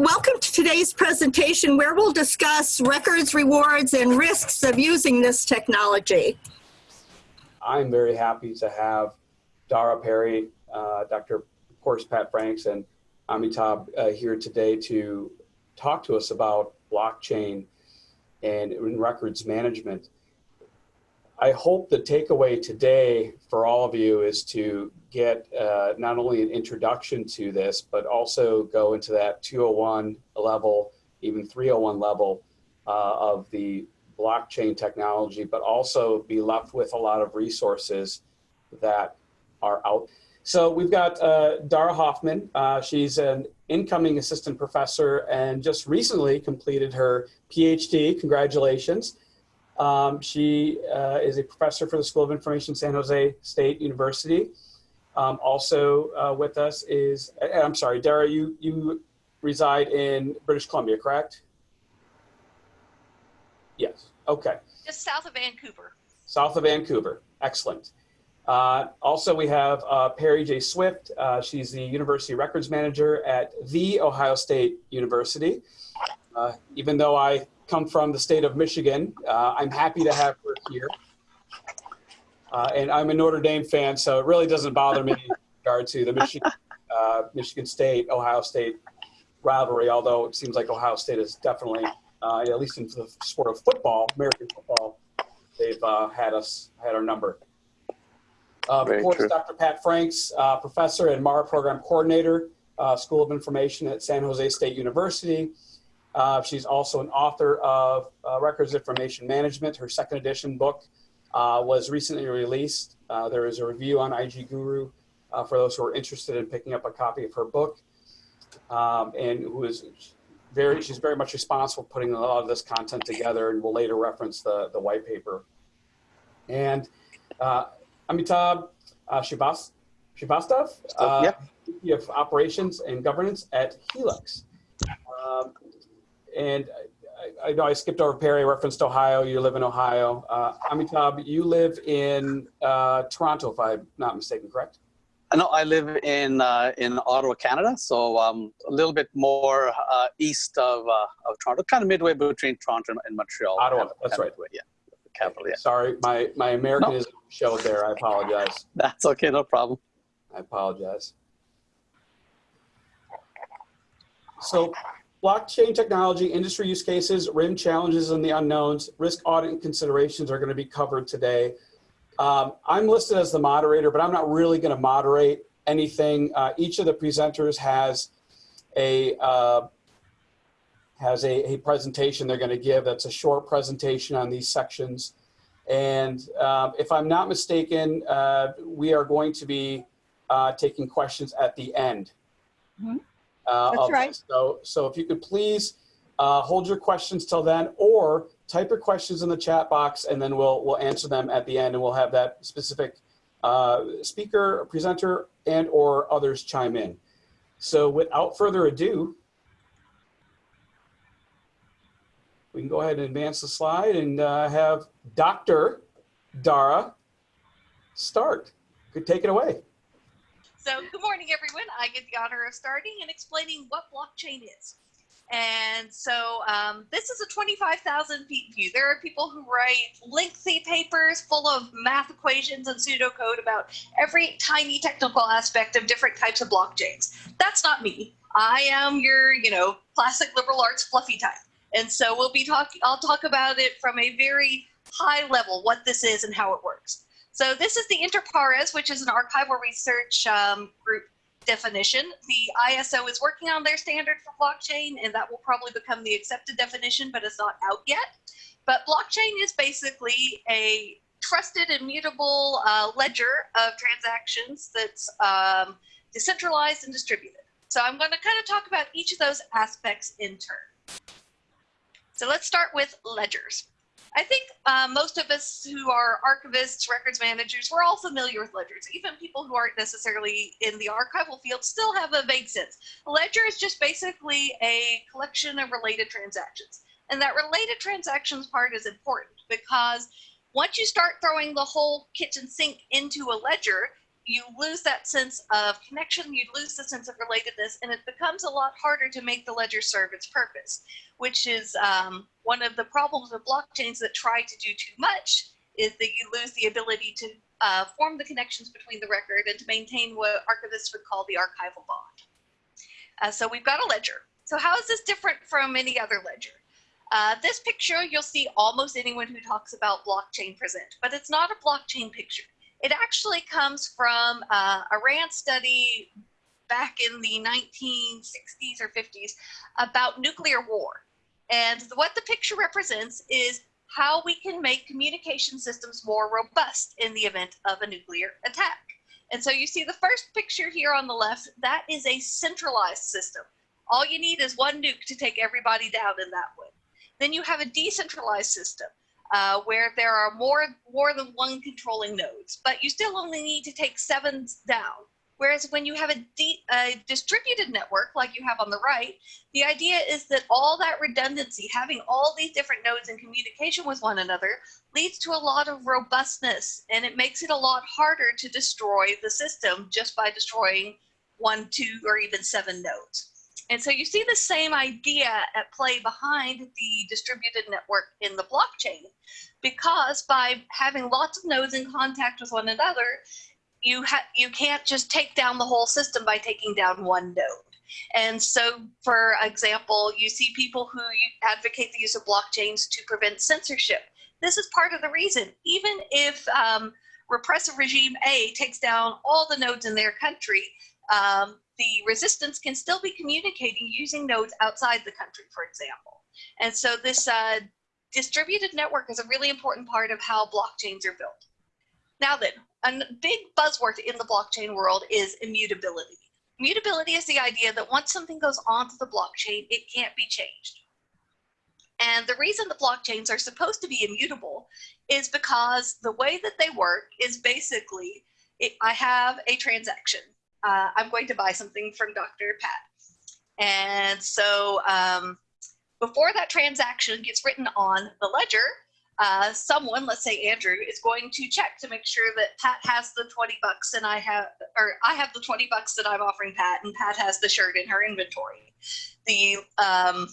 welcome to today's presentation where we'll discuss records, rewards, and risks of using this technology. I'm very happy to have Dara Pari, uh, Dr. of course, Pat Franks, and Amitabh uh, here today to talk to us about blockchain and records management. I hope the takeaway today for all of you is to get uh, not only an introduction to this, but also go into that 201 level, even 301 level uh, of the blockchain technology, but also be left with a lot of resources that are out. So we've got uh, Dara Hofman. Uh, she's an incoming assistant professor and just recently completed her PhD. Congratulations. Um, she uh, is a professor for the School of Information, San Jose State University. Um, also uh, with us is, I'm sorry, Dara, you, you reside in British Columbia, correct? Yes, okay. Just south of Vancouver. South of Vancouver, excellent. Uh, also, we have uh, Pari J. Swift. Uh, she's the University Records Manager at The Ohio State University. Uh, even though I come from the state of Michigan. Uh, I'm happy to have her here. Uh, and I'm a Notre Dame fan, so it really doesn't bother me in regard to the Michigan, uh, Michigan State, Ohio State rivalry, although it seems like Ohio State is definitely, uh, at least in the sport of football, American football, they've uh, had us, had our number. Uh, of course, true. Dr. Pat Franks, professor and MARA program coordinator, School of Information at San Jose State University. Uh, she's also an author of uh, Records Information Management. Her second edition book uh, was recently released. Uh, there is a review on IG Guru uh, for those who are interested in picking up a copy of her book. Um, and who is very, she's very much responsible for putting a lot of this content together and will later reference the, the white paper. And uh, Amitabh uh, Shivas, Shivastav, uh, yeah. of Operations and Governance at Helix. Um, and I, I, know I skipped over Pari, referenced Ohio. You live in Ohio. Uh, Amitabh, you live in uh, Toronto, if I'm not mistaken, correct? No, I live in uh, in Ottawa, Canada, so um, a little bit more uh, east of uh, of Toronto, kind of midway between Toronto and Montreal. Ottawa, that's right. Yeah, capital. Yeah. Sorry, my my Americanism no. showed there. I apologize. That's okay, no problem. I apologize. So Blockchain technology, industry use cases, RIM challenges and the unknowns, risk audit considerations are going to be covered today. Um, I'm listed as the moderator, but I'm not really going to moderate anything. Uh, each of the presenters has a uh, has a, a, presentation they're going to give. That's a short presentation on these sections. And uh, if I'm not mistaken, uh, we are going to be uh, taking questions at the end. Mm -hmm. Uh, That's right. This. So, so if you could please uh, hold your questions till then, or type your questions in the chat box, and then we'll we'll answer them at the end, and we'll have that specific uh, speaker, presenter, and or others chime in. So, without further ado, we can go ahead and advance the slide and uh, have Dr. Dara start. Could take it away. So good morning, everyone. I get the honor of starting and explaining what blockchain is. And so um, this is a 25,000 feet view. There are people who write lengthy papers full of math equations and pseudocode about every tiny technical aspect of different types of blockchains. That's not me. I am your, you know, classic liberal arts fluffy type. And so we'll be talking, I'll talk about it from a very high level, what this is and how it works. So this is the InterPARES, which is an archival research um, group definition. The ISO is working on their standard for blockchain, and that will probably become the accepted definition, but it's not out yet. But blockchain is basically a trusted immutable uh, ledger of transactions that's um, decentralized and distributed. So I'm going to kind of talk about each of those aspects in turn. So let's start with ledgers. I think uh, most of us who are archivists, records managers, we're all familiar with ledgers. Even people who aren't necessarily in the archival field still have a vague sense. A ledger is just basically a collection of related transactions. And that related transactions part is important because once you start throwing the whole kitchen sink into a ledger, you lose that sense of connection, you lose the sense of relatedness, and it becomes a lot harder to make the ledger serve its purpose, which is um, one of the problems with blockchains that try to do too much is that you lose the ability to uh, form the connections between the record and to maintain what archivists would call the archival bond. Uh, so we've got a ledger. So how is this different from any other ledger? Uh, this picture, you'll see almost anyone who talks about blockchain present, but it's not a blockchain picture. It actually comes from uh, a RAND study back in the 1960s or 50s about nuclear war. And what the picture represents is how we can make communication systems more robust in the event of a nuclear attack. And so you see the first picture here on the left, that is a centralized system. All you need is one nuke to take everybody down in that way. Then you have a decentralized system uh, where there are more, more than one controlling nodes, but you still only need to take seven down. Whereas when you have a, a, distributed network like you have on the right, the idea is that all that redundancy, having all these different nodes in communication with one another, leads to a lot of robustness and it makes it a lot harder to destroy the system just by destroying one, two, or even seven nodes. And so you see the same idea at play behind the distributed network in the blockchain, because by having lots of nodes in contact with one another, you you can't just take down the whole system by taking down one node. And so, for example, you see people who advocate the use of blockchains to prevent censorship. This is part of the reason. Even if um, repressive regime A takes down all the nodes in their country, um, the resistance can still be communicating using nodes outside the country, for example. And so this uh, distributed network is a really important part of how blockchains are built. Now then, a big buzzword in the blockchain world is immutability. Immutability is the idea that once something goes onto the blockchain, it can't be changed. And the reason the blockchains are supposed to be immutable is because the way that they work is basically it, I have a transaction. Uh, I'm going to buy something from Dr. Pat. And so um, before that transaction gets written on the ledger, uh, someone, let's say Andrew, is going to check to make sure that Pat has the 20 bucks and I have, or I have the 20 bucks that I'm offering Pat and Pat has the shirt in her inventory. The um,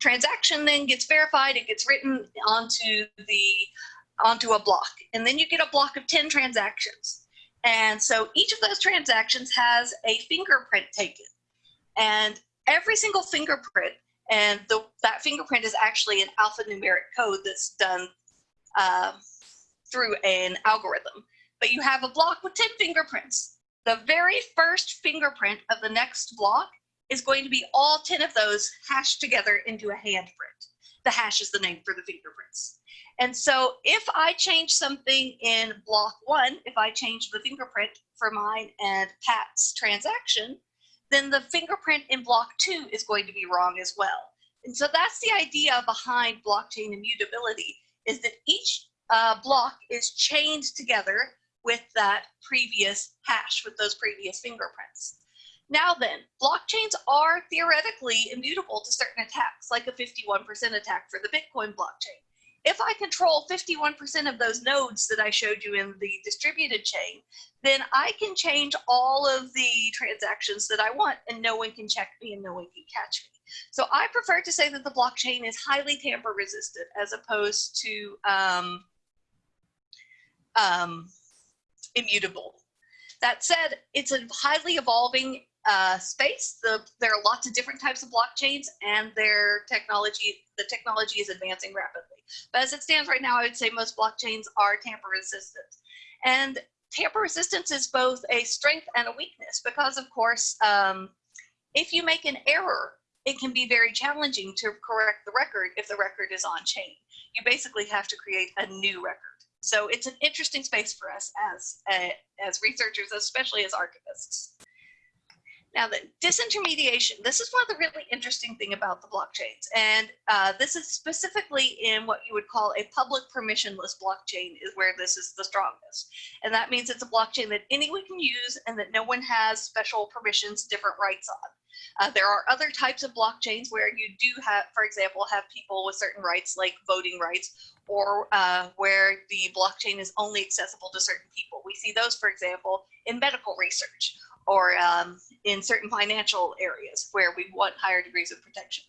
transaction then gets verified, it gets written onto the, onto a block. And then you get a block of 10 transactions. And so each of those transactions has a fingerprint taken. And every single fingerprint and the, that fingerprint is actually an alphanumeric code that's done uh, through an algorithm. But you have a block with 10 fingerprints. The very first fingerprint of the next block is going to be all 10 of those hashed together into a handprint. The hash is the name for the fingerprints. And so if I change something in block one, if I change the fingerprint for mine and Pat's transaction, then the fingerprint in block two is going to be wrong as well. And so that's the idea behind blockchain immutability is that each uh, block is chained together with that previous hash, with those previous fingerprints. Now then, blockchains are theoretically immutable to certain attacks, like a 51% attack for the Bitcoin blockchain. If I control 51% of those nodes that I showed you in the distributed chain, then I can change all of the transactions that I want and no one can check me and no one can catch me. So I prefer to say that the blockchain is highly tamper resistant as opposed to um, um, immutable. That said, it's a highly evolving uh, space. The, there are lots of different types of blockchains and their technology, the technology is advancing rapidly. But as it stands right now, I would say most blockchains are tamper resistant. And tamper resistance is both a strength and a weakness because of course, um, if you make an error it can be very challenging to correct the record if the record is on chain. You basically have to create a new record. So it's an interesting space for us as, uh, as researchers, especially as archivists. Now the disintermediation, this is one of the really interesting thing about the blockchains. And uh, this is specifically in what you would call a public permissionless blockchain is where this is the strongest. And that means it's a blockchain that anyone can use and that no one has special permissions, different rights on. Uh, there are other types of blockchains where you do have, for example, have people with certain rights like voting rights or uh, where the blockchain is only accessible to certain people. We see those, for example, in medical research or um, in certain financial areas where we want higher degrees of protection.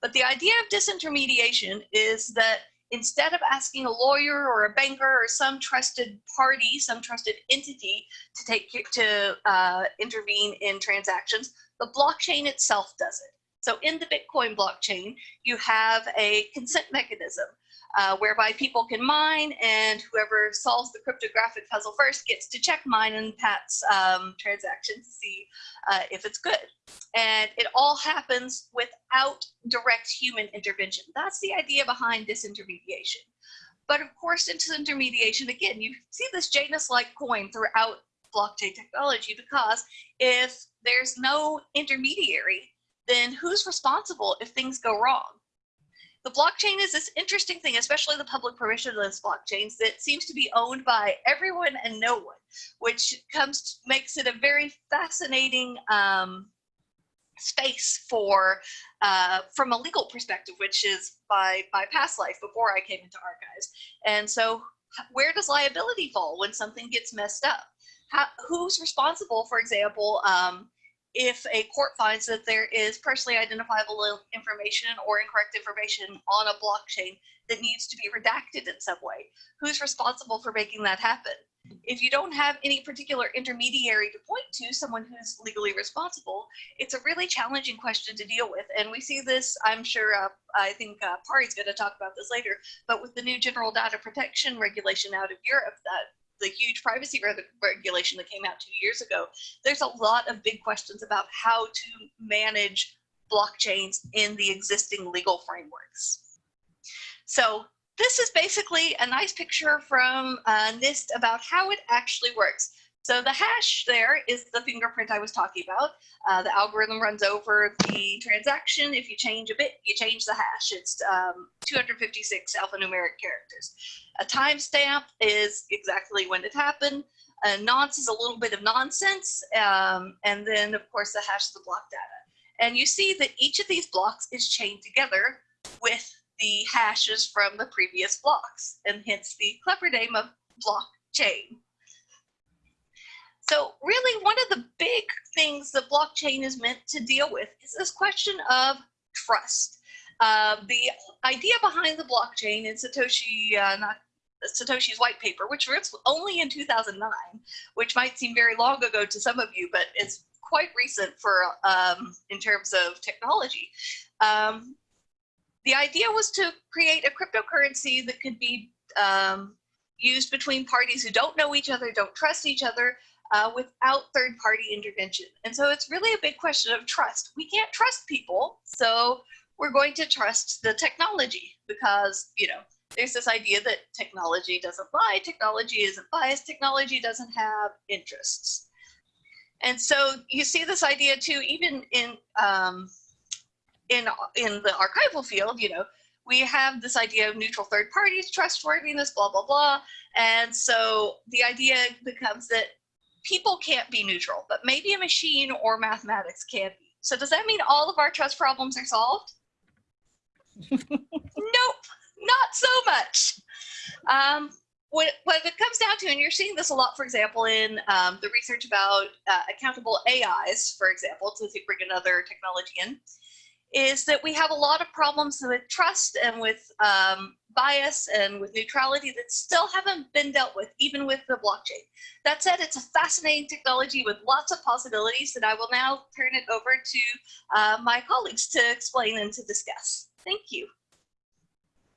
But the idea of disintermediation is that instead of asking a lawyer or a banker or some trusted party, some trusted entity to take to uh, intervene in transactions, the blockchain itself does it. So in the Bitcoin blockchain, you have a consent mechanism uh, whereby people can mine and whoever solves the cryptographic puzzle first gets to check mine and Pat's um, transaction to see uh, if it's good. And it all happens without direct human intervention. That's the idea behind disintermediation. But of course, disintermediation, again, you see this Janus-like coin throughout blockchain technology because if there's no intermediary, then who's responsible if things go wrong? The blockchain is this interesting thing, especially the public permissionless blockchains that seems to be owned by everyone and no one, which comes makes it a very fascinating um, space for uh, from a legal perspective, which is by my past life before I came into archives. And so where does liability fall when something gets messed up? How, who's responsible, for example, um, if a court finds that there is personally identifiable information or incorrect information on a blockchain that needs to be redacted in some way, who's responsible for making that happen? If you don't have any particular intermediary to point to, someone who's legally responsible, it's a really challenging question to deal with. And we see this, I'm sure, uh, I think uh, Pari's going to talk about this later, but with the new general data protection regulation out of Europe that the huge privacy regulation that came out two years ago, there's a lot of big questions about how to manage blockchains in the existing legal frameworks. So this is basically a nice picture from uh, NIST about how it actually works. So the hash there is the fingerprint I was talking about. Uh, the algorithm runs over the transaction. If you change a bit, you change the hash. It's um, 256 alphanumeric characters. A timestamp is exactly when it happened. A nonce is a little bit of nonsense. Um, and then, of course, the hash is the block data. And you see that each of these blocks is chained together with the hashes from the previous blocks, and hence the clever name of blockchain. So really one of the big things that blockchain is meant to deal with is this question of trust. Uh, the idea behind the blockchain in Satoshi, uh, not Satoshi's white paper, which was only in 2009, which might seem very long ago to some of you, but it's quite recent for um, in terms of technology. Um, the idea was to create a cryptocurrency that could be um, used between parties who don't know each other, don't trust each other, uh, without third party intervention. And so it's really a big question of trust. We can't trust people, so we're going to trust the technology because, you know, there's this idea that technology doesn't lie, technology isn't biased, technology doesn't have interests. And so you see this idea too, even in um, in in the archival field, you know, we have this idea of neutral third parties, trustworthiness, blah blah blah. And so the idea becomes that people can't be neutral, but maybe a machine or mathematics can be. So does that mean all of our trust problems are solved? nope, not so much. Um, what, what it comes down to, and you're seeing this a lot, for example, in um, the research about uh, accountable AIs, for example, to bring another technology in, is that we have a lot of problems with trust and with um, bias and with neutrality that still haven't been dealt with, even with the blockchain. That said, it's a fascinating technology with lots of possibilities that I will now turn it over to uh, my colleagues to explain and to discuss. Thank you.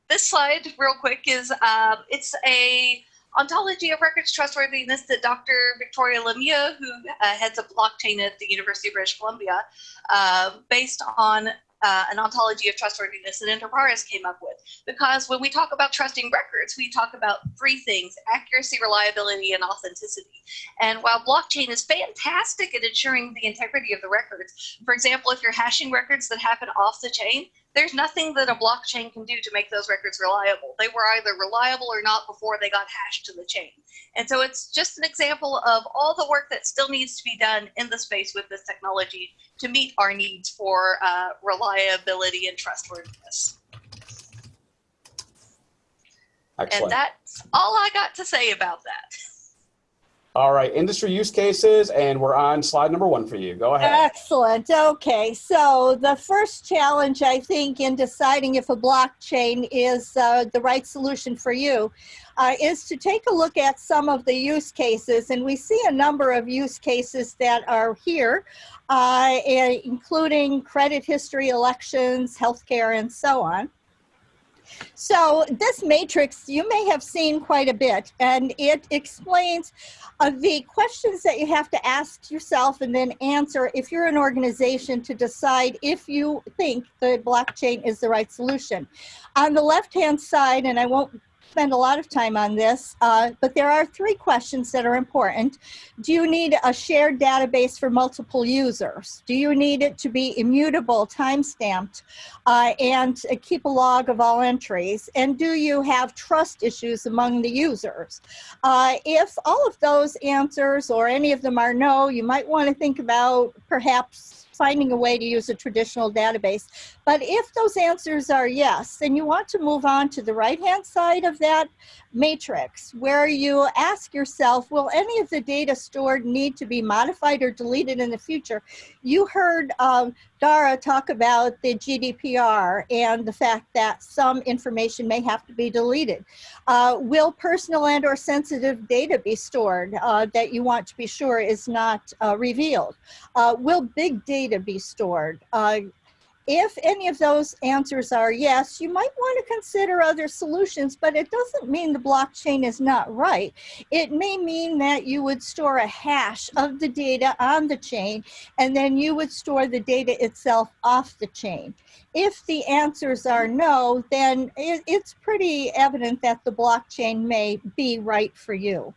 This slide, real quick, is uh, it's a ontology of records trustworthiness that Dr. Victoria Lemieux, who uh, heads up blockchain at the University of British Columbia, uh, based on uh, an ontology of trustworthiness that InterPARES came up with. Because when we talk about trusting records, we talk about three things, accuracy, reliability, and authenticity. And while blockchain is fantastic at ensuring the integrity of the records, for example, if you're hashing records that happen off the chain, there's nothing that a blockchain can do to make those records reliable. They were either reliable or not before they got hashed to the chain. And so it's just an example of all the work that still needs to be done in the space with this technology to meet our needs for uh, reliability and trustworthiness. And that's all I got to say about that. All right, industry use cases, and we're on slide number one for you. Go ahead. Excellent. Okay, so the first challenge, I think, in deciding if a blockchain is uh, the right solution for you uh, is to take a look at some of the use cases. And we see a number of use cases that are here, uh, including credit history, elections, healthcare, and so on. So this matrix you may have seen quite a bit and it explains uh, the questions that you have to ask yourself and then answer if you're an organization to decide if you think the blockchain is the right solution. On the left hand side, and I won't spend a lot of time on this, uh, but there are three questions that are important. Do you need a shared database for multiple users? Do you need it to be immutable, time-stamped, uh, and keep a log of all entries? And do you have trust issues among the users? Uh, if all of those answers or any of them are no, you might want to think about perhaps finding a way to use a traditional database. But if those answers are yes, then you want to move on to the right-hand side of that matrix where you ask yourself, will any of the data stored need to be modified or deleted in the future? You heard um, Dara talk about the GDPR and the fact that some information may have to be deleted. Uh, will personal and or sensitive data be stored uh, that you want to be sure is not uh, revealed? Uh, will big data be stored? If any of those answers are yes, you might want to consider other solutions, but it doesn't mean the blockchain is not right. It may mean that you would store a hash of the data on the chain, and then you would store the data itself off the chain. If the answers are no, then it's pretty evident that the blockchain may be right for you.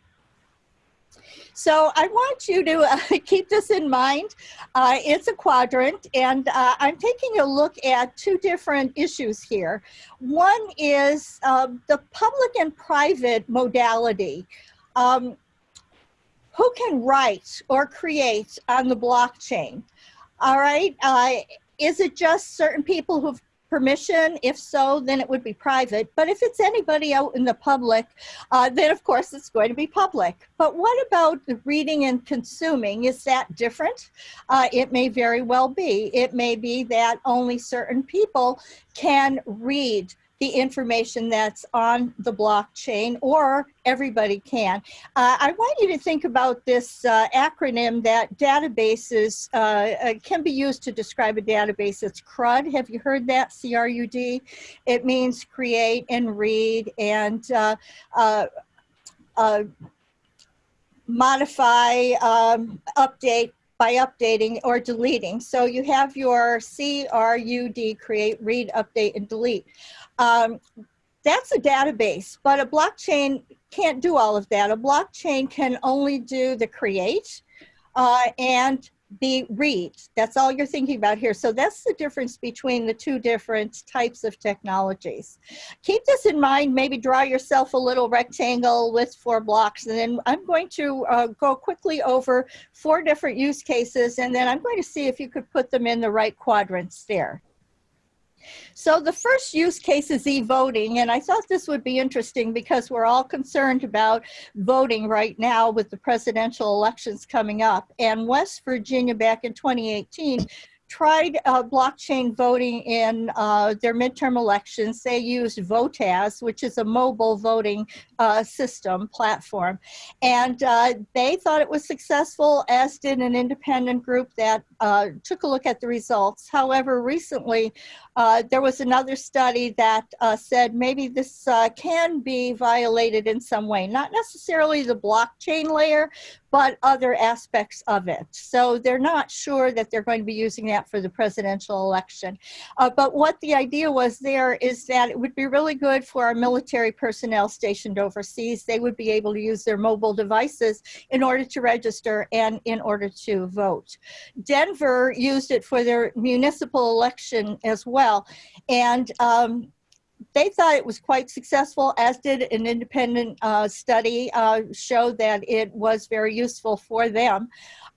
So I want you to uh, keep this in mind. Uh, it's a quadrant, and uh, I'm taking a look at two different issues here. One is um, the public and private modality. Um, who can write or create on the blockchain? All right. Uh, is it just certain people who've permission? If so, then it would be private. But if it's anybody out in the public, uh, then of course it's going to be public. But what about the reading and consuming? Is that different? Uh, it may very well be. It may be that only certain people can read the information that's on the blockchain or everybody can. Uh, I want you to think about this uh, acronym that databases uh, uh can be used to describe a database. It's CRUD. Have you heard that? C-R-U-D. It means create and read and uh, uh, modify, um, update, by updating or deleting. So you have your CRUD, create, read, update, and delete. Um, that's a database, but a blockchain can't do all of that. A blockchain can only do the create uh, and the read. That's all you're thinking about here. So that's the difference between the two different types of technologies. Keep this in mind, maybe draw yourself a little rectangle with four blocks and then I'm going to uh, go quickly over four different use cases and then I'm going to see if you could put them in the right quadrants there. So the first use case is e-voting, and I thought this would be interesting because we're all concerned about voting right now with the presidential elections coming up. And West Virginia back in 2018 tried uh, blockchain voting in uh, their midterm elections. They used Voatz, which is a mobile voting uh, system platform. And uh, they thought it was successful, as did an independent group that uh, took a look at the results. However, recently, uh, there was another study that said maybe this can be violated in some way, not necessarily the blockchain layer, but other aspects of it. So they're not sure that they're going to be using that for the presidential election. Uh, but what the idea was there is that it would be really good for our military personnel stationed overseas. They would be able to use their mobile devices in order to register and in order to vote. Denver used it for their municipal election as well. And um, they thought it was quite successful, as did an independent uh, study uh, that it was very useful for them.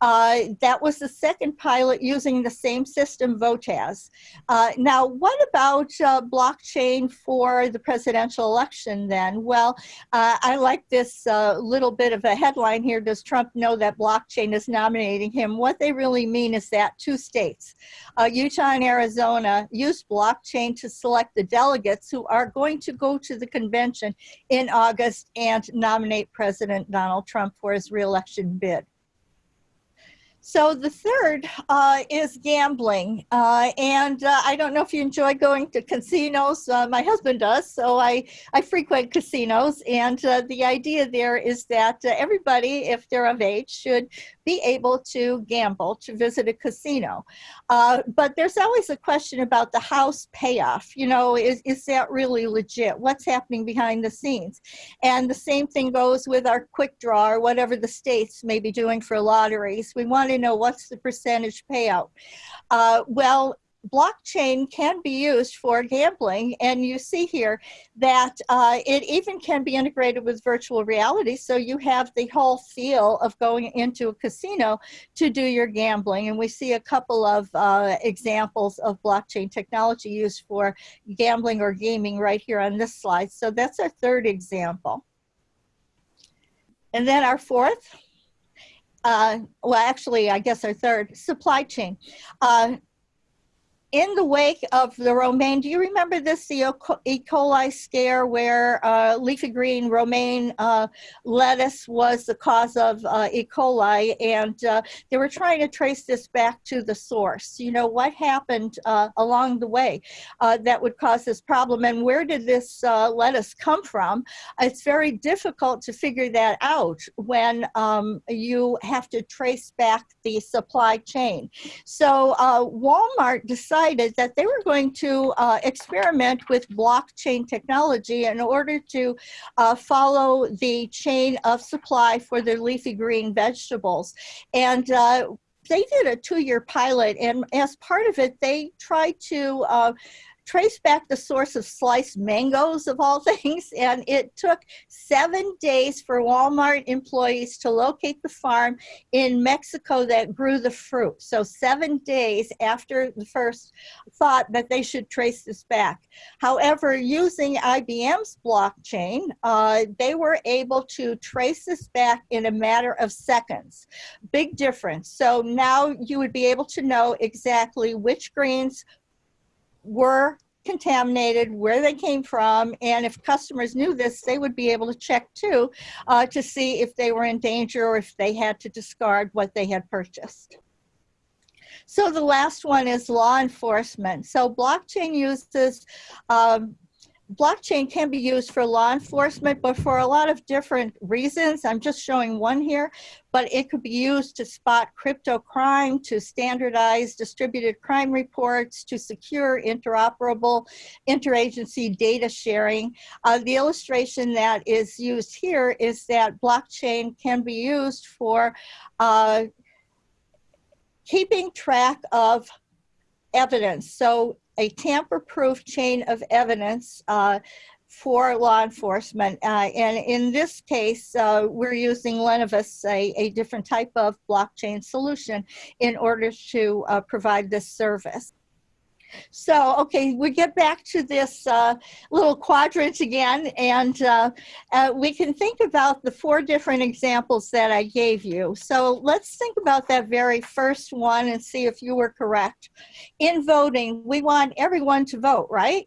Uh, that was the second pilot using the same system, Voatz. Uh, now, what about uh, blockchain for the presidential election then? Well, uh, I like this little bit of a headline here. Does Trump know that blockchain is nominating him? What they really mean is that two states, Utah and Arizona, used blockchain to select the delegates who are going to go to the convention in August and nominate President Donald Trump for his reelection bid. So the third uh, is gambling. Uh, and uh, I don't know if you enjoy going to casinos. Uh, my husband does, so I, I frequent casinos. And uh, the idea there is that uh, everybody, if they're of age, should be able to gamble, to visit a casino. but there's always a question about the house payoff. You know, is, is that really legit? What's happening behind the scenes? And the same thing goes with our quick draw or whatever the states may be doing for lotteries. We want to know what's the percentage payout. Uh, well, blockchain can be used for gambling and you see here that uh, it even can be integrated with virtual reality so you have the whole feel of going into a casino to do your gambling and we see a couple of uh, examples of blockchain technology used for gambling or gaming right here on this slide. So that's our third example. And then our fourth uh, well, actually, I guess our third, supply chain. Uh, in the wake of the romaine, do you remember this, the E. coli scare where uh, leafy green romaine uh, lettuce was the cause of uh, E. coli and uh, they were trying to trace this back to the source. You know, what happened uh, along the way uh, that would cause this problem and where did this lettuce come from? It's very difficult to figure that out when um, you have to trace back the supply chain. So Walmart decided decided that they were going to uh, experiment with blockchain technology in order to uh, follow the chain of supply for their leafy green vegetables. And uh, they did a two-year pilot, and as part of it, they tried to uh, trace back the source of sliced mangoes of all things and it took seven days for walmart employees to locate the farm in mexico that grew the fruit. So seven days after the first thought that they should trace this back. However using ibm's blockchain uh, they were able to trace this back in a matter of seconds. Big difference. So now you would be able to know exactly which greens were contaminated, where they came from, and if customers knew this, they would be able to check too uh, to see if they were in danger or if they had to discard what they had purchased. So the last one is law enforcement. So blockchain uses um, blockchain can be used for law enforcement, but for a lot of different reasons. I'm just showing one here, but it could be used to spot crypto crime, to standardize distributed crime reports, to secure interoperable interagency data sharing. Uh, the illustration that is used here is that blockchain can be used for uh, keeping track of evidence. So a tamper-proof chain of evidence uh, for law enforcement. Uh, and in this case, uh, we're using Lenovus, a, a, different type of blockchain solution in order to uh, provide this service. So, okay, we get back to this uh, little quadrant again, and uh, uh, we can think about the four different examples that I gave you. So let's think about that very first one and see if you were correct. In voting, we want everyone to vote, right?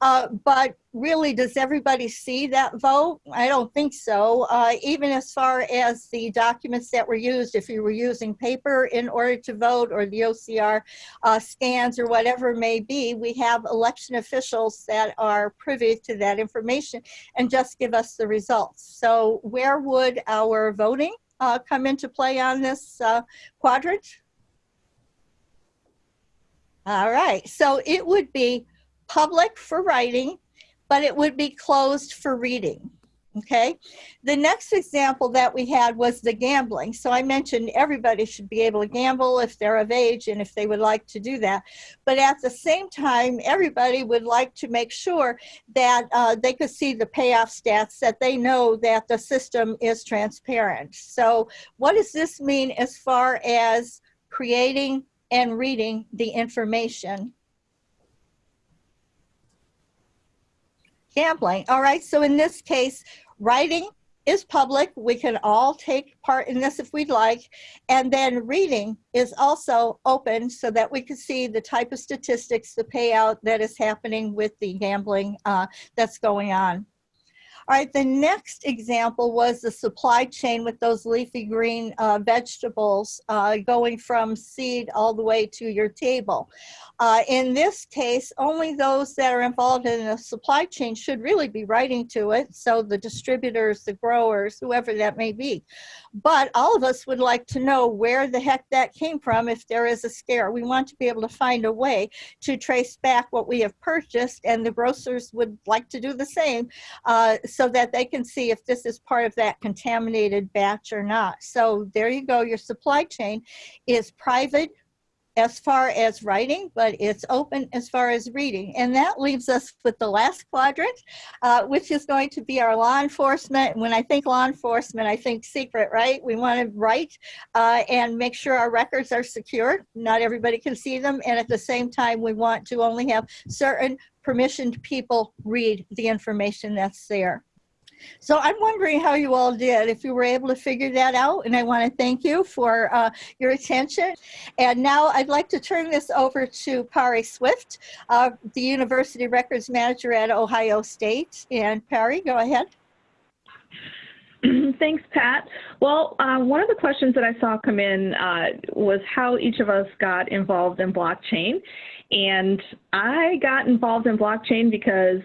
Uh, but really, does everybody see that vote? I don't think so. Uh, even as far as the documents that were used, if you were using paper in order to vote or the OCR uh, scans or whatever it may be, we have election officials that are privy to that information and just give us the results. So where would our voting uh, come into play on this uh, quadrant? All right, so it would be public for writing, but it would be closed for reading. Okay. The next example that we had was the gambling. So I mentioned everybody should be able to gamble if they're of age and if they would like to do that. But at the same time, everybody would like to make sure that uh, they could see the payoff stats, that they know that the system is transparent. So what does this mean as far as creating and reading the information? Gambling. All right. So in this case, writing is public. We can all take part in this if we'd like. And then reading is also open so that we can see the type of statistics, the payout that is happening with the gambling uh, that's going on. All right, the next example was the supply chain with those leafy green uh, vegetables uh, going from seed all the way to your table. Uh, in this case, only those that are involved in the supply chain should really be writing to it. So the distributors, the growers, whoever that may be. But all of us would like to know where the heck that came from if there is a scare. We want to be able to find a way to trace back what we have purchased and the grocers would like to do the same uh, so that they can see if this is part of that contaminated batch or not. So there you go. Your supply chain is private as far as writing, but it's open as far as reading. And that leaves us with the last quadrant, uh, which is going to be our law enforcement. When I think law enforcement, I think secret, right? We want to write uh, and make sure our records are secure. Not everybody can see them. And at the same time, we want to only have certain permissioned people read the information that's there. So I'm wondering how you all did, if you were able to figure that out. And I want to thank you for uh, your attention. And now I'd like to turn this over to Pari Swift, uh, the University Records Manager at Ohio State. And Pari, go ahead. Thanks, Pat. Well, uh, one of the questions that I saw come in uh, was how each of us got involved in blockchain. And I got involved in blockchain because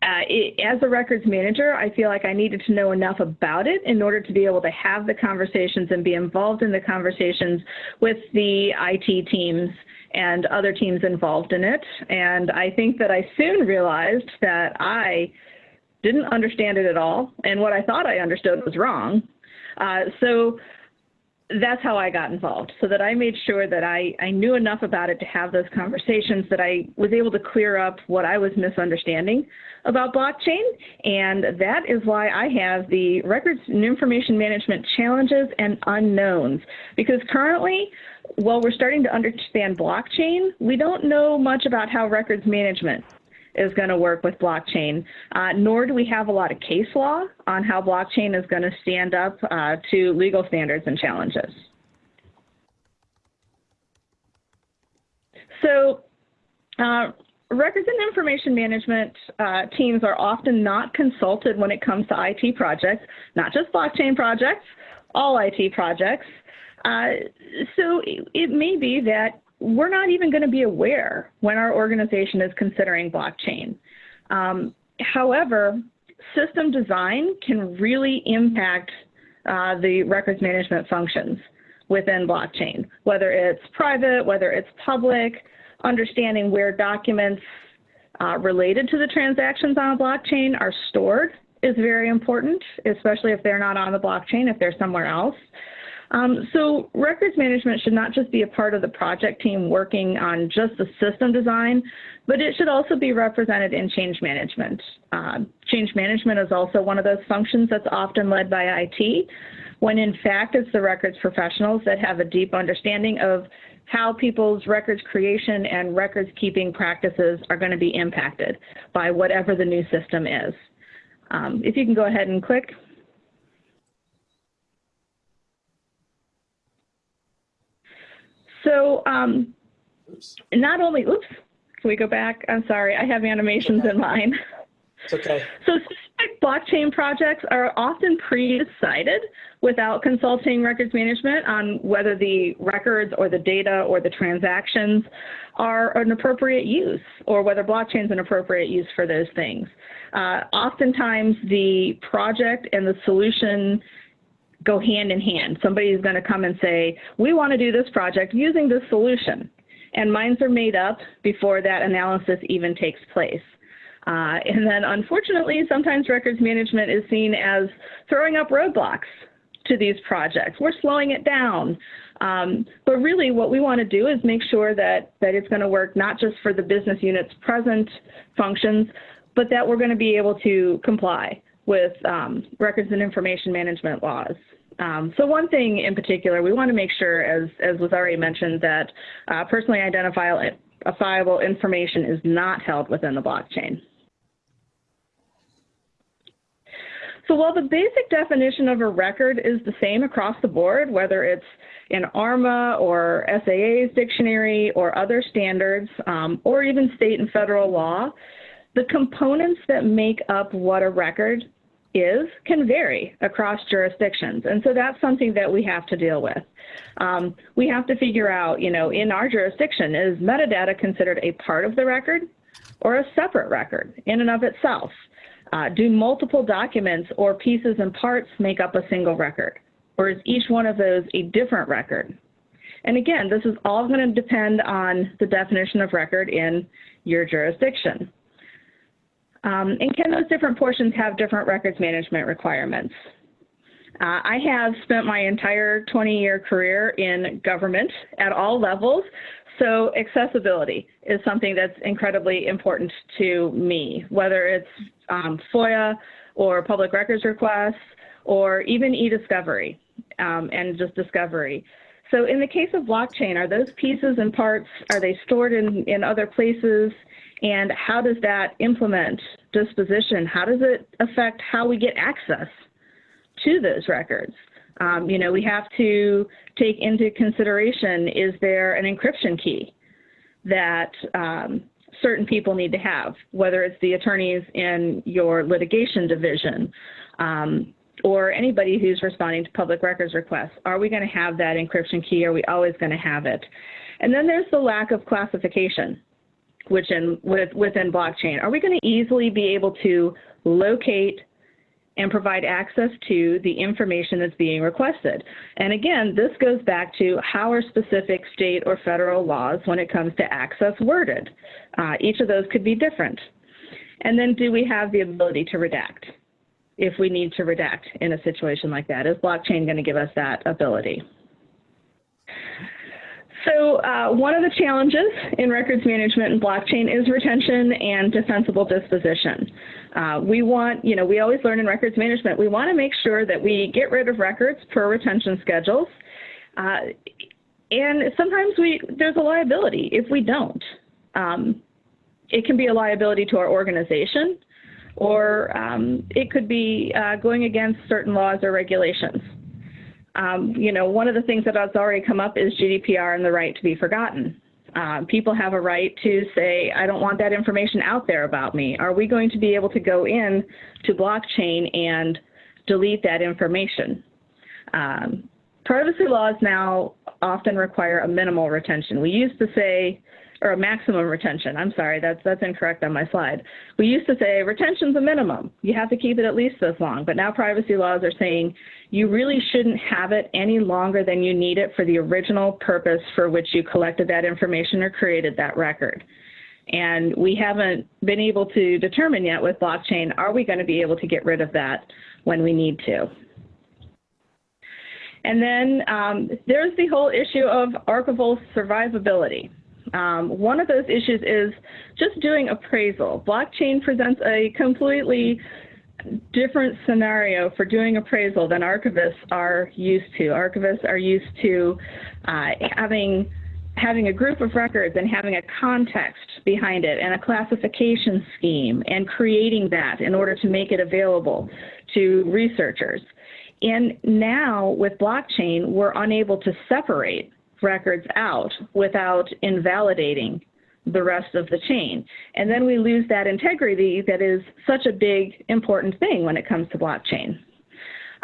uh, it, as a records manager, I feel like I needed to know enough about it in order to be able to have the conversations and be involved in the conversations with the IT teams and other teams involved in it. And I think that I soon realized that I didn't understand it at all, and what I thought I understood was wrong. Uh, so that's how I got involved, so that I made sure that I, I knew enough about it to have those conversations, that I was able to clear up what I was misunderstanding about blockchain. And that is why I have the records and information management challenges and unknowns. Because currently, while we're starting to understand blockchain, we don't know much about how records management is going to work with blockchain, uh, nor do we have a lot of case law on how blockchain is going to stand up uh, to legal standards and challenges. So uh, records and information management uh, teams are often not consulted when it comes to IT projects, not just blockchain projects, all IT projects. Uh, so it, it may be that we're not even going to be aware when our organization is considering blockchain. Um, however, system design can really impact uh, the records management functions within blockchain, whether it's private, whether it's public, understanding where documents uh, related to the transactions on a blockchain are stored is very important, especially if they're not on the blockchain, if they're somewhere else. Um, so records management should not just be a part of the project team working on just the system design, but it should also be represented in change management. Uh, change management is also one of those functions that's often led by IT, when in fact it's the records professionals that have a deep understanding of how people's records creation and records keeping practices are going to be impacted by whatever the new system is. Um, if you can go ahead and click. So um, not only, oops, can we go back? I'm sorry, I have animations in mind. It's okay. So blockchain projects are often pre-decided without consulting records management on whether the records or the data or the transactions are an appropriate use or whether blockchain is an appropriate use for those things. Uh, oftentimes the project and the solution go hand in hand. Somebody is going to come and say, we want to do this project using this solution. And minds are made up before that analysis even takes place. Uh, and then unfortunately, sometimes records management is seen as throwing up roadblocks to these projects. We're slowing it down. Um, but really what we want to do is make sure that, that it's going to work not just for the business unit's present functions, but that we're going to be able to comply with um, records and information management laws. Um, so one thing in particular, we want to make sure, as, as was already mentioned, that uh, personally identifiable information is not held within the blockchain. So while the basic definition of a record is the same across the board, whether it's in ARMA or SAA's dictionary or other standards, um, or even state and federal law, the components that make up what a record is can vary across jurisdictions. And so that's something that we have to deal with. Um, we have to figure out, you know, in our jurisdiction, is metadata considered a part of the record or a separate record in and of itself? Uh, do multiple documents or pieces and parts make up a single record? Or is each one of those a different record? And again, this is all going to depend on the definition of record in your jurisdiction. Um, and can those different portions have different records management requirements? Uh, I have spent my entire 20 year career in government at all levels, so accessibility is something that's incredibly important to me, whether it's um, FOIA or public records requests or even e-discovery um, and just discovery. So in the case of blockchain, are those pieces and parts, are they stored in, in other places? And how does that implement disposition? How does it affect how we get access to those records? Um, you know, we have to take into consideration, is there an encryption key that um, certain people need to have, whether it's the attorneys in your litigation division um, or anybody who's responding to public records requests. Are we going to have that encryption key? Are we always going to have it? And then there's the lack of classification which in, with, within blockchain. Are we going to easily be able to locate and provide access to the information that's being requested. And again, this goes back to how are specific state or federal laws when it comes to access worded. Uh, each of those could be different. And then do we have the ability to redact if we need to redact in a situation like that? Is blockchain going to give us that ability? So uh, one of the challenges in records management and blockchain is retention and defensible disposition. Uh, we want, you know, we always learn in records management, we want to make sure that we get rid of records per retention schedules. Uh, and sometimes we, there's a liability if we don't. Um, it can be a liability to our organization, or um, it could be uh, going against certain laws or regulations. Um, you know, one of the things that has already come up is GDPR and the right to be forgotten. Uh, people have a right to say, I don't want that information out there about me. Are we going to be able to go in to blockchain and delete that information? Um, privacy laws now often require a minimal retention. We used to say or a maximum retention. I'm sorry, that's that's incorrect on my slide. We used to say retention's a minimum. You have to keep it at least this long. But now privacy laws are saying you really shouldn't have it any longer than you need it for the original purpose for which you collected that information or created that record. And we haven't been able to determine yet with blockchain, are we going to be able to get rid of that when we need to? And then um, there's the whole issue of archival survivability. Um, one of those issues is just doing appraisal. Blockchain presents a completely different scenario for doing appraisal than archivists are used to. Archivists are used to uh, having having a group of records and having a context behind it and a classification scheme and creating that in order to make it available to researchers. And now with blockchain, we're unable to separate records out without invalidating the rest of the chain. And then we lose that integrity that is such a big, important thing when it comes to blockchain.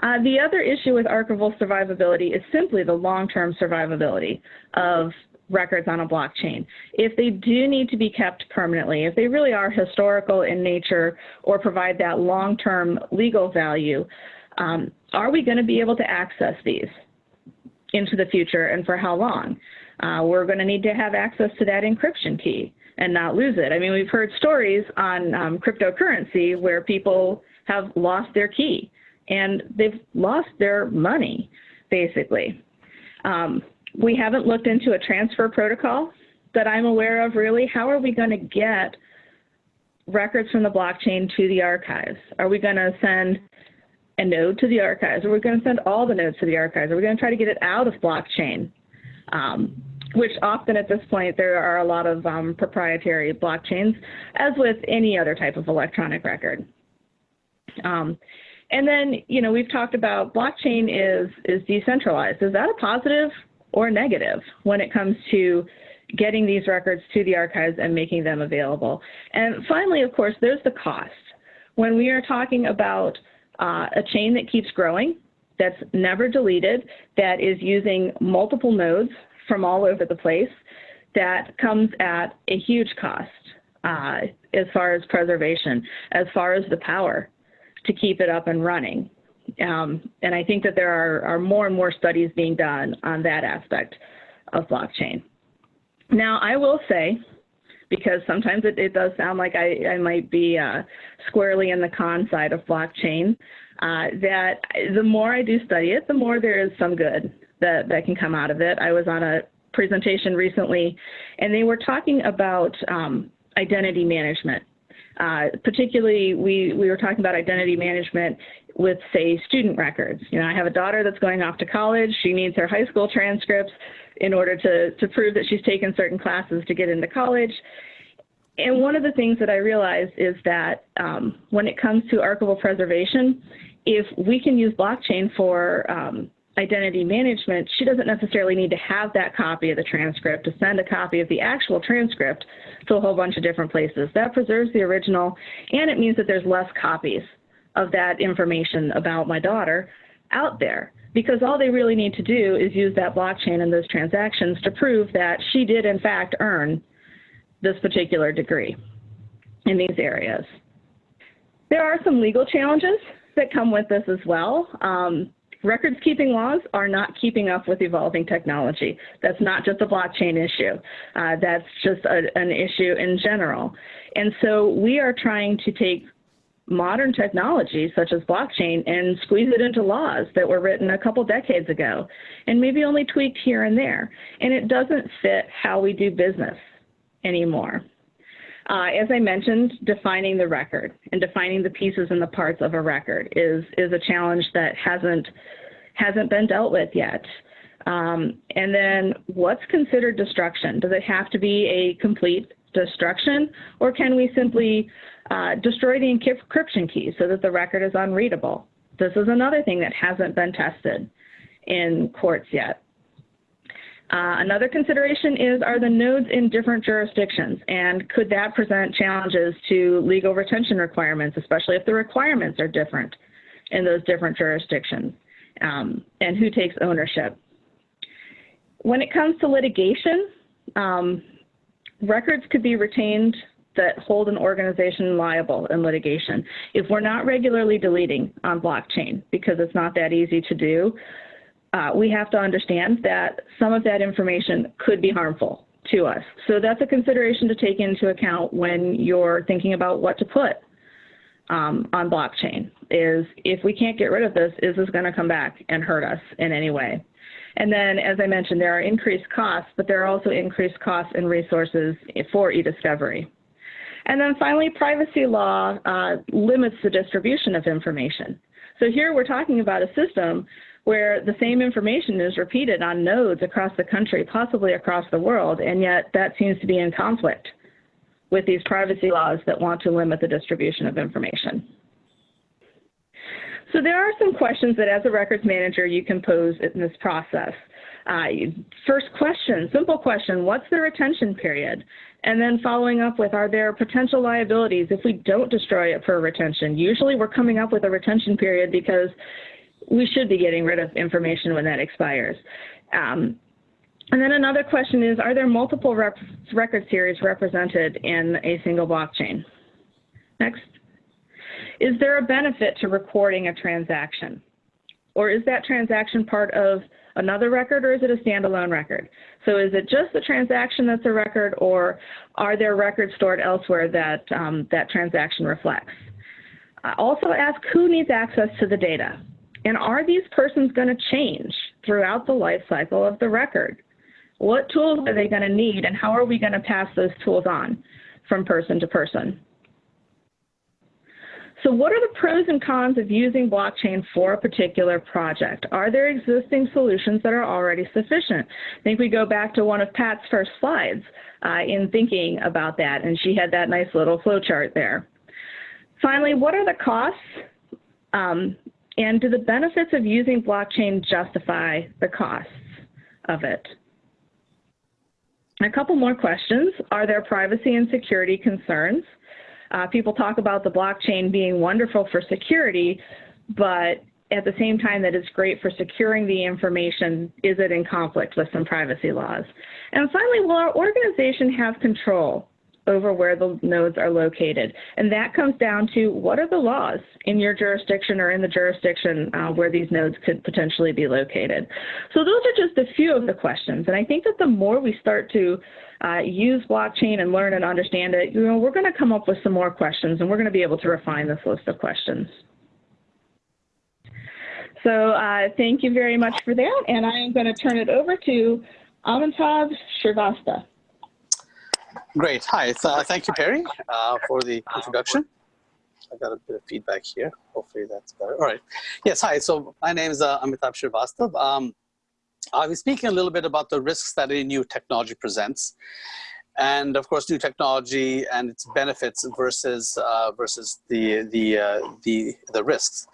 Uh, the other issue with archival survivability is simply the long-term survivability of records on a blockchain. If they do need to be kept permanently, if they really are historical in nature or provide that long-term legal value, um, are we going to be able to access these? Into the future and for how long. Uh, we're going to need to have access to that encryption key and not lose it. I mean, we've heard stories on um, cryptocurrency where people have lost their key and they've lost their money, basically. Um, we haven't looked into a transfer protocol that I'm aware of really. How are we going to get records from the blockchain to the archives? Are we going to send a node to the archives? Are we're going to send all the nodes to the archives? Are we're going to try to get it out of blockchain? Um, which often at this point there are a lot of um, proprietary blockchains, as with any other type of electronic record. Um, and then, you know, we've talked about blockchain is is decentralized. Is that a positive or negative when it comes to getting these records to the archives and making them available? And finally, of course, there's the cost. When we are talking about uh, a chain that keeps growing, that's never deleted, that is using multiple nodes from all over the place, that comes at a huge cost uh, as far as preservation, as far as the power to keep it up and running. Um, and I think that there are, are more and more studies being done on that aspect of blockchain. Now, I will say, because sometimes it, it does sound like I, I might be uh, squarely in the con side of blockchain, uh, that the more I do study it, the more there is some good that, that can come out of it. I was on a presentation recently, and they were talking about um, identity management. Uh, particularly, we, we were talking about identity management with, say, student records. You know, I have a daughter that's going off to college. She needs her high school transcripts in order to, to prove that she's taken certain classes to get into college. And one of the things that I realized is that um, when it comes to archival preservation, if we can use blockchain for um, identity management, she doesn't necessarily need to have that copy of the transcript to send a copy of the actual transcript to a whole bunch of different places. That preserves the original, and it means that there's less copies of that information about my daughter out there because all they really need to do is use that blockchain and those transactions to prove that she did in fact earn this particular degree in these areas. There are some legal challenges that come with this as well. Um, records keeping laws are not keeping up with evolving technology. That's not just a blockchain issue. Uh, that's just a, an issue in general. And so we are trying to take modern technology such as blockchain and squeeze it into laws that were written a couple decades ago and maybe only tweaked here and there. And it doesn't fit how we do business anymore. Uh, as I mentioned, defining the record and defining the pieces and the parts of a record is, is a challenge that hasn't, hasn't been dealt with yet. Um, and then what's considered destruction? Does it have to be a complete destruction or can we simply uh, destroy the encryption key so that the record is unreadable? This is another thing that hasn't been tested in courts yet. Uh, another consideration is are the nodes in different jurisdictions and could that present challenges to legal retention requirements, especially if the requirements are different in those different jurisdictions um, and who takes ownership. When it comes to litigation, um, records could be retained that hold an organization liable in litigation. If we're not regularly deleting on blockchain because it's not that easy to do, uh, we have to understand that some of that information could be harmful to us. So that's a consideration to take into account when you're thinking about what to put um, on blockchain is if we can't get rid of this, is this going to come back and hurt us in any way? And then, as I mentioned, there are increased costs, but there are also increased costs and resources for e-discovery. And then finally, privacy law uh, limits the distribution of information. So here we're talking about a system where the same information is repeated on nodes across the country, possibly across the world, and yet that seems to be in conflict with these privacy laws that want to limit the distribution of information. So there are some questions that as a records manager you can pose in this process. Uh, first question, simple question, what's the retention period? And then following up with, are there potential liabilities if we don't destroy it for retention? Usually we're coming up with a retention period because we should be getting rid of information when that expires. Um, and then another question is, are there multiple record series represented in a single blockchain? Next. Is there a benefit to recording a transaction? Or is that transaction part of another record or is it a standalone record? So is it just the transaction that's a record or are there records stored elsewhere that um, that transaction reflects? I also ask who needs access to the data. And are these persons going to change throughout the life cycle of the record? What tools are they going to need and how are we going to pass those tools on from person to person? So what are the pros and cons of using blockchain for a particular project? Are there existing solutions that are already sufficient? I think we go back to one of Pat's first slides uh, in thinking about that, and she had that nice little flow chart there. Finally, what are the costs? Um, and do the benefits of using blockchain justify the costs of it? A couple more questions. Are there privacy and security concerns? Uh, people talk about the blockchain being wonderful for security, but at the same time that it's great for securing the information, is it in conflict with some privacy laws? And finally, will our organization have control over where the nodes are located? And that comes down to what are the laws in your jurisdiction or in the jurisdiction uh, where these nodes could potentially be located? So those are just a few of the questions. And I think that the more we start to uh, use blockchain and learn and understand it, you know, we're going to come up with some more questions and we're going to be able to refine this list of questions. So uh, thank you very much for that. And I am going to turn it over to Amitav Shrivastava. Great. Hi. Uh, thank you, Pari, uh, for the introduction. I got a bit of feedback here. Hopefully that's better. All right. Yes. Hi. So my name is uh, Amitav Shrivastava. Um, I'll be speaking a little bit about the risks that a new technology presents. And of course, new technology and its benefits versus uh, versus the the uh, the the risks.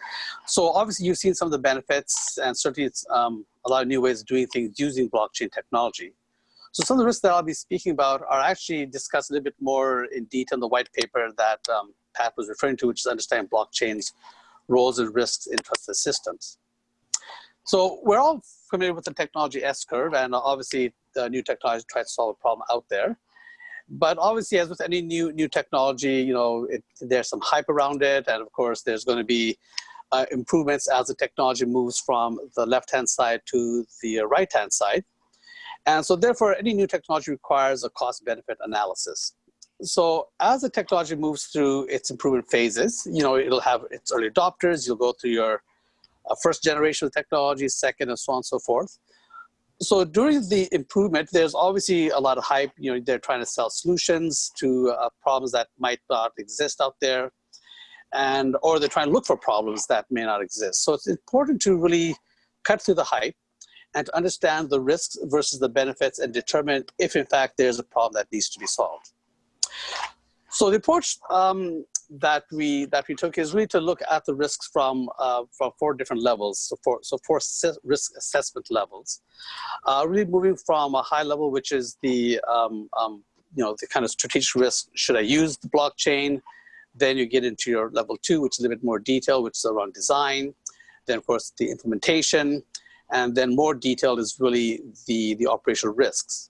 So obviously, you've seen some of the benefits, and certainly it's um, a lot of new ways of doing things using blockchain technology. So some of the risks that I'll be speaking about are actually discussed a little bit more in detail in the white paper that um, Pat was referring to, which is understanding blockchain's roles and risks in trusted systems. So we're all familiar with the technology S-curve, and obviously the new technology tries to solve a problem out there. But obviously, as with any new new technology, you know, it, there's some hype around it, and of course, there's going to be uh, improvements as the technology moves from the left-hand side to the right-hand side. And so therefore, any new technology requires a cost-benefit analysis. So as the technology moves through its improvement phases, you know, it'll have its early adopters, you'll go through your uh, first generation of technology, second, and so on and so forth. So during the improvement, there's obviously a lot of hype. You know, they're trying to sell solutions to uh, problems that might not exist out there, and or they're trying to look for problems that may not exist. So it's important to really cut through the hype and to understand the risks versus the benefits and determine if in fact there's a problem that needs to be solved. So the approach um, that we that we took is really to look at the risks from uh, from four different levels. So four so four risk assessment levels. Uh, really moving from a high level, which is the um, um, you know the kind of strategic risk. Should I use the blockchain? Then you get into your level two, which is a little bit more detail, which is around design. Then of course the implementation, and then more detailed is really the the operational risks.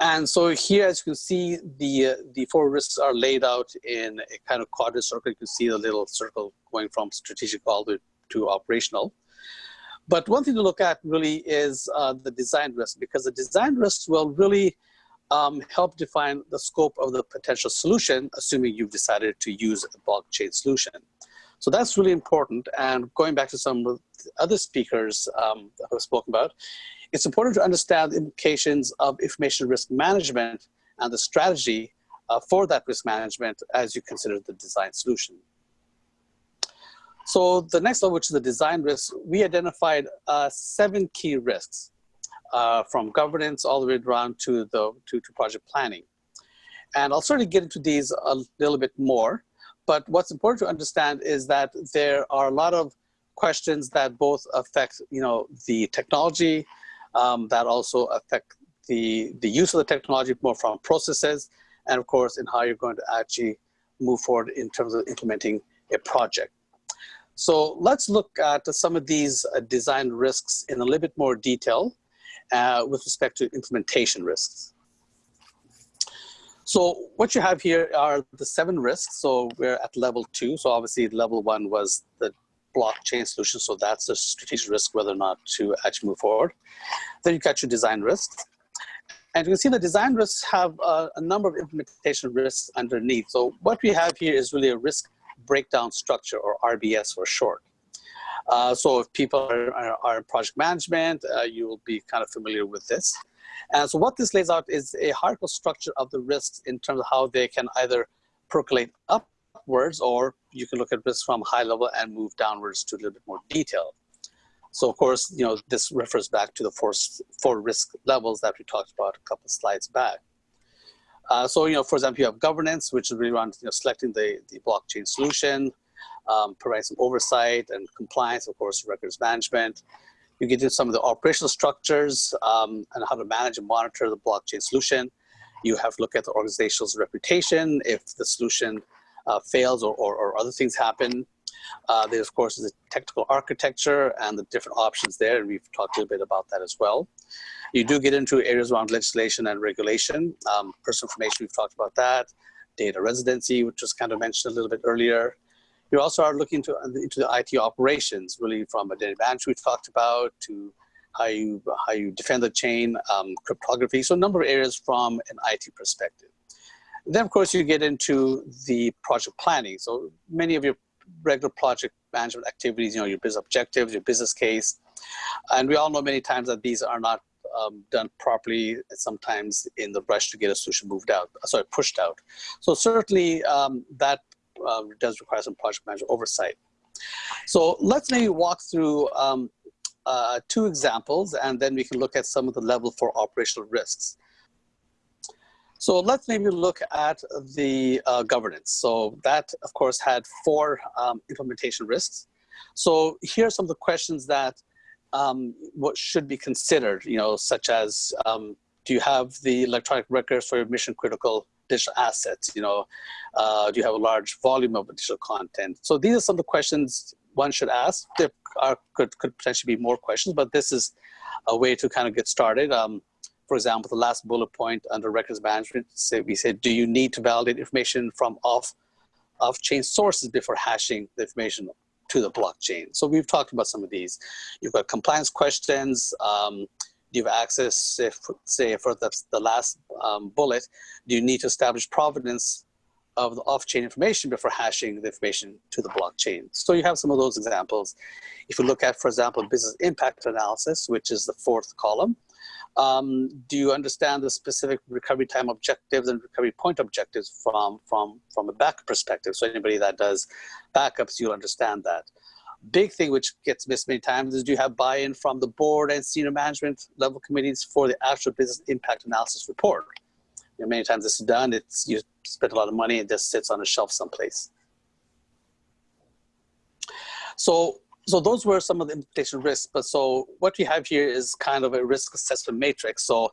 And so here, as you can see, the, uh, the four risks are laid out in a kind of quadrant circle. You can see the little circle going from strategic all the way to operational. But one thing to look at really is uh, the design risk, because the design risks will really um, help define the scope of the potential solution, assuming you've decided to use a blockchain solution. So that's really important. And going back to some of the other speakers um, who have spoken about, it's important to understand the implications of information risk management and the strategy uh, for that risk management as you consider the design solution. So the next level, which is the design risks, we identified uh, seven key risks uh, from governance all the way around to, the, to, to project planning. And I'll certainly get into these a little bit more, but what's important to understand is that there are a lot of questions that both affect you know, the technology, um, that also affect the, the use of the technology more from processes and of course in how you're going to actually move forward in terms of implementing a project. So let's look at some of these uh, design risks in a little bit more detail uh, with respect to implementation risks. So what you have here are the seven risks. So we're at level two. So obviously level one was the blockchain solution. So that's a strategic risk whether or not to actually move forward. Then you got your design risks. And you can see the design risks have uh, a number of implementation risks underneath. So what we have here is really a risk breakdown structure or RBS for short. Uh, so if people are, are, are in project management, uh, you will be kind of familiar with this. And so what this lays out is a hierarchical structure of the risks in terms of how they can either percolate upwards or you can look at risks from high level and move downwards to a little bit more detail. So of course, you know, this refers back to the four, four risk levels that we talked about a couple slides back. Uh, so, you know, for example, you have governance, which is really around you know, selecting the, the blockchain solution, um, provide some oversight and compliance, of course, records management. You get into some of the operational structures um, and how to manage and monitor the blockchain solution. You have to look at the organization's reputation if the solution uh, fails or, or, or, other things happen. Uh, there, of course, the technical architecture and the different options there, and we've talked a little bit about that as well. You do get into areas around legislation and regulation. Um, personal information, we've talked about that. Data residency, which was kind of mentioned a little bit earlier. You also are looking to, into the IT operations, really from identity management we've talked about to how you, how you defend the chain, um, cryptography, so a number of areas from an IT perspective. Then, of course, you get into the project planning. So many of your regular project management activities, you know, your business objectives, your business case. And we all know many times that these are not um, done properly, sometimes in the rush to get a solution moved out, sorry, pushed out. So certainly um, that uh, does require some project manager oversight. So let's maybe walk through um, uh, two examples and then we can look at some of the level for operational risks. So let's maybe look at the uh, governance. So that, of course, had four um, implementation risks. So here are some of the questions that um, what should be considered, you know, such as um, do you have the electronic records for your mission critical digital assets? You know, uh, do you have a large volume of digital content? So these are some of the questions one should ask. There are, could, could potentially be more questions, but this is a way to kind of get started. Um, for example, the last bullet point under records management, say, we said, do you need to validate information from off, off-chain sources before hashing the information to the blockchain? So we've talked about some of these. You've got compliance questions, um, do you have access, if, say for the, the last um, bullet, do you need to establish provenance of the off-chain information before hashing the information to the blockchain. So you have some of those examples. If you look at, for example, business impact analysis, which is the fourth column, um, do you understand the specific recovery time objectives and recovery point objectives from, from, from a backup perspective? So anybody that does backups, you'll understand that big thing which gets missed many times is do you have buy-in from the board and senior management level committees for the actual business impact analysis report? You know, many times this is done, it's you spend a lot of money, it just sits on a shelf someplace. So, so those were some of the implementation risks. But so what we have here is kind of a risk assessment matrix. So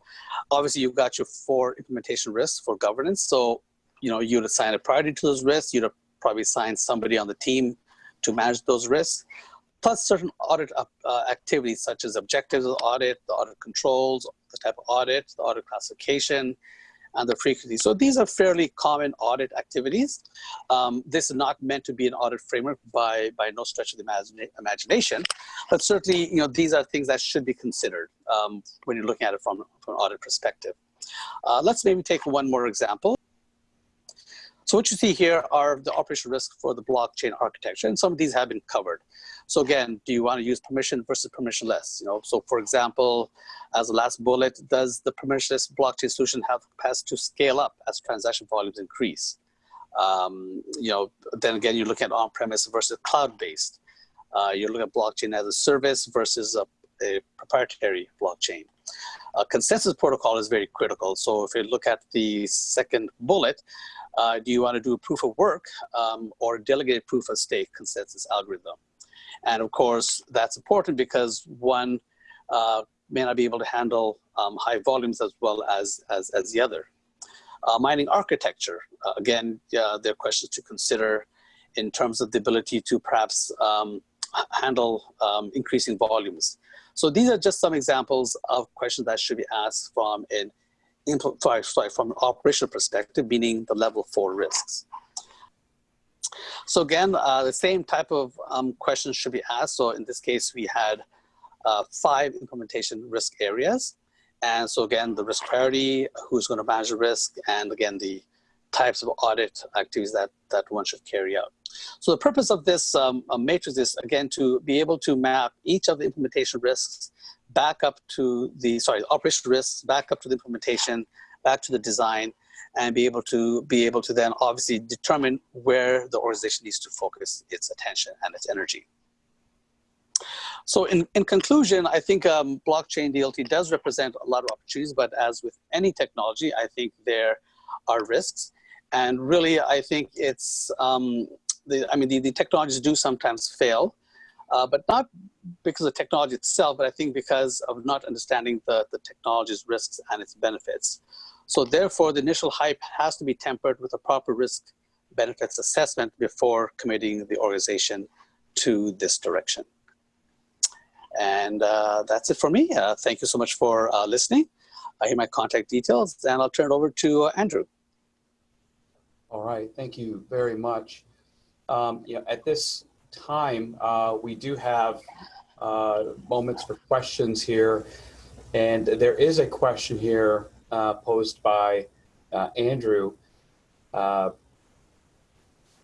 obviously you've got your four implementation risks for governance. So, you know, you'd assign a priority to those risks. You'd probably assign somebody on the team to manage those risks, plus certain audit uh, activities such as objectives of the audit, the audit controls, the type of audit, the audit classification, and the frequency. So these are fairly common audit activities. Um, this is not meant to be an audit framework by, by no stretch of the imagine, imagination, but certainly you know, these are things that should be considered um, when you're looking at it from, from an audit perspective. Uh, let's maybe take one more example. So what you see here are the operational risks for the blockchain architecture, and some of these have been covered. So again, do you want to use permission versus permissionless? You know, so for example, as the last bullet, does the permissionless blockchain solution have capacity to scale up as transaction volumes increase? Um, you know, then again, you look at on-premise versus cloud-based. Uh, you look at blockchain as a service versus a, a proprietary blockchain. Consensus protocol is very critical. So if you look at the second bullet, uh, do you want to do a proof of work um, or delegated proof of stake consensus algorithm? And of course, that's important because one uh, may not be able to handle um, high volumes as well as, as, as the other. Uh, mining architecture, uh, again, there are questions to consider in terms of the ability to perhaps um, handle um, increasing volumes. So these are just some examples of questions that should be asked from an sorry, from an operational perspective, meaning the level four risks. So again, uh, the same type of um, questions should be asked. So in this case, we had uh, five implementation risk areas. And so again, the risk priority, who's going to manage the risk, and again, the types of audit activities that, that one should carry out. So the purpose of this um, matrix is, again, to be able to map each of the implementation risks back up to the, sorry, operational risks, back up to the implementation, back to the design, and be able to be able to then obviously determine where the organization needs to focus its attention and its energy. So in, in conclusion, I think um, blockchain DLT does represent a lot of opportunities, but as with any technology, I think there are risks. And really, I think it's, um, the, I mean, the, the technologies do sometimes fail, uh, but not because of technology itself, but I think because of not understanding the, the technology's risks and its benefits. So therefore, the initial hype has to be tempered with a proper risk benefits assessment before committing the organization to this direction. And uh, that's it for me. Uh, thank you so much for uh, listening. I hear my contact details, and I'll turn it over to uh, Andrew. All right, thank you very much. Um, at this time, uh, we do have uh, moments for questions here, and there is a question here posed by Andrew.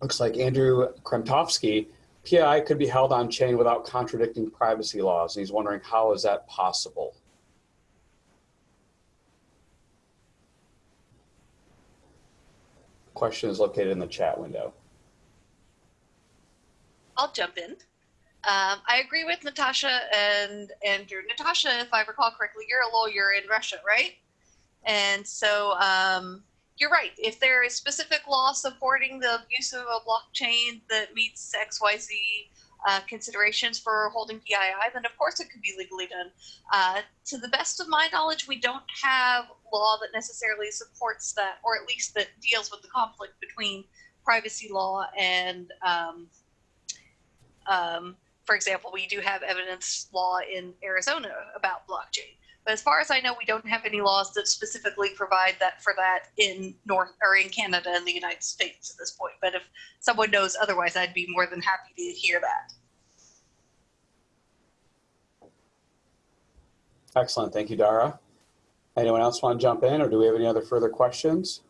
looks like Andrew Kremtovsky PII could be held on chain without contradicting privacy laws. And he's wondering how is that possible? Question is located in the chat window. I'll jump in. Um, I agree with Natasha and Andrew. Natasha, if I recall correctly, you're a lawyer in Russia, right? And so um, you're right. If there is specific law supporting the use of a blockchain that meets XYZ uh, considerations for holding PII, then of course it could be legally done. Uh, to the best of my knowledge, we don't have law that necessarily supports that, or at least that deals with the conflict between privacy law and, um, um, for example, we do have evidence law in Arizona about blockchain. But as far as I know, we don't have any laws that specifically provide that for that in North or in Canada and the United States at this point. But if someone knows otherwise, I'd be more than happy to hear that. Excellent. Thank you, Darra. Anyone else want to jump in or do we have any other further questions?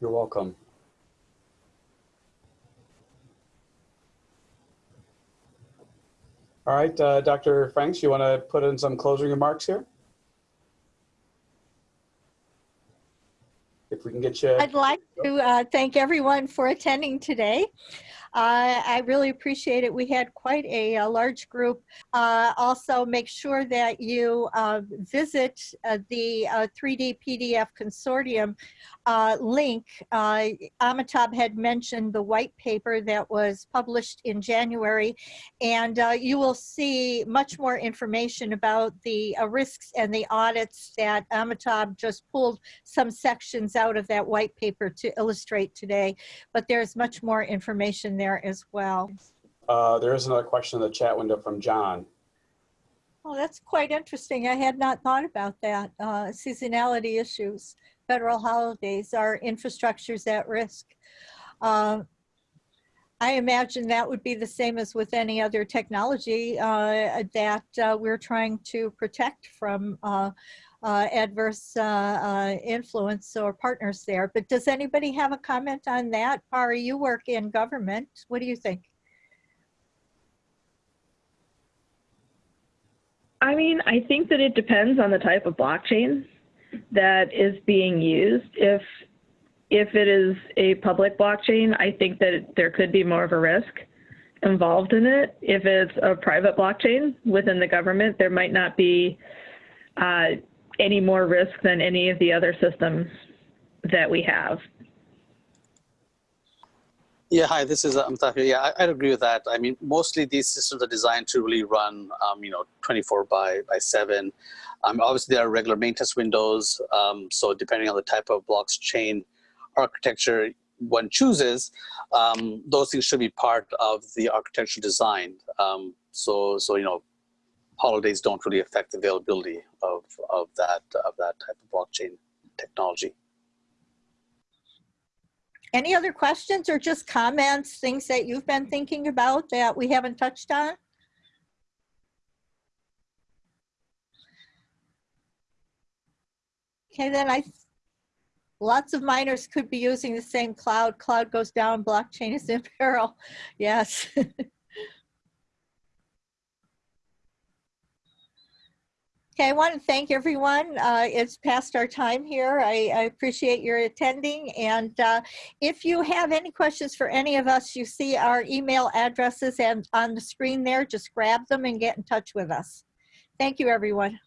You're welcome. All right, uh, Dr. Franks, you want to put in some closing remarks here? If we can get you. I'd like to uh, thank everyone for attending today. Uh, I really appreciate it. We had quite a, a large group. Uh, also, make sure that you uh, visit uh, the 3D uh, PDF Consortium uh, link. Amitabh had mentioned the white paper that was published in January, and you will see much more information about the risks and the audits that Amitabh just pulled some sections out of that white paper to illustrate today. But there's much more information there there as well. Uh, there is another question in the chat window from John. Oh, that's quite interesting. I had not thought about that. Uh, seasonality issues, federal holidays, our infrastructures at risk. Uh, I imagine that would be the same as with any other technology uh, that uh, we're trying to protect from uh, adverse uh, uh, influence or partners there. But does anybody have a comment on that? Pari, you work in government. What do you think? I mean, I think that it depends on the type of blockchain that is being used. If if it is a public blockchain, I think that there could be more of a risk involved in it. If it's a private blockchain within the government, there might not be uh, any more risk than any of the other systems that we have. Yeah, hi, this is Amitav Yeah, I, would agree with that. I mean, mostly these systems are designed to really run, um, you know, 24 by, by 7. Um, obviously, there are regular maintenance windows. Um, so depending on the type of blockchain architecture one chooses, um, those things should be part of the architecture design. Um, so, so, you know, holidays don't really affect the availability of, of that of that type of blockchain technology. Any other questions or just comments, things that you've been thinking about that we haven't touched on? Okay, then I, lots of miners could be using the same cloud. Cloud goes down, blockchain is in peril. Yes. Okay, I want to thank everyone. Uh, it's past our time here. I, I appreciate your attending. And uh, if you have any questions for any of us, you see our email addresses and on the screen there, just grab them and get in touch with us. Thank you, everyone.